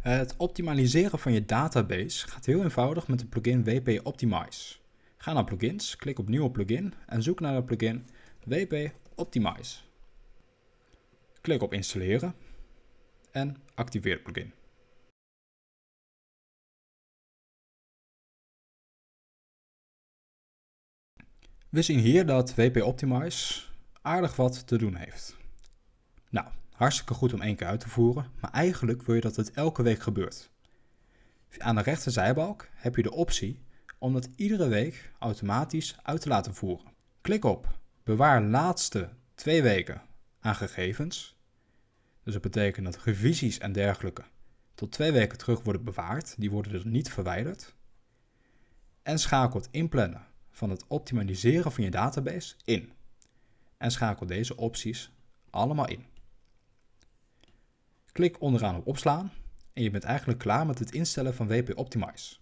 Het optimaliseren van je database gaat heel eenvoudig met de plugin WP Optimize. Ga naar plugins, klik op nieuwe plugin en zoek naar de plugin WP Optimize. Klik op installeren en activeer de plugin. We zien hier dat WP Optimize aardig wat te doen heeft. Hartstikke goed om één keer uit te voeren, maar eigenlijk wil je dat het elke week gebeurt. Aan de rechterzijbalk heb je de optie om dat iedere week automatisch uit te laten voeren. Klik op bewaar laatste twee weken aan gegevens. Dus dat betekent dat revisies en dergelijke tot twee weken terug worden bewaard. Die worden dus niet verwijderd. En schakel het inplannen van het optimaliseren van je database in. En schakel deze opties allemaal in. Klik onderaan op opslaan en je bent eigenlijk klaar met het instellen van WP Optimize.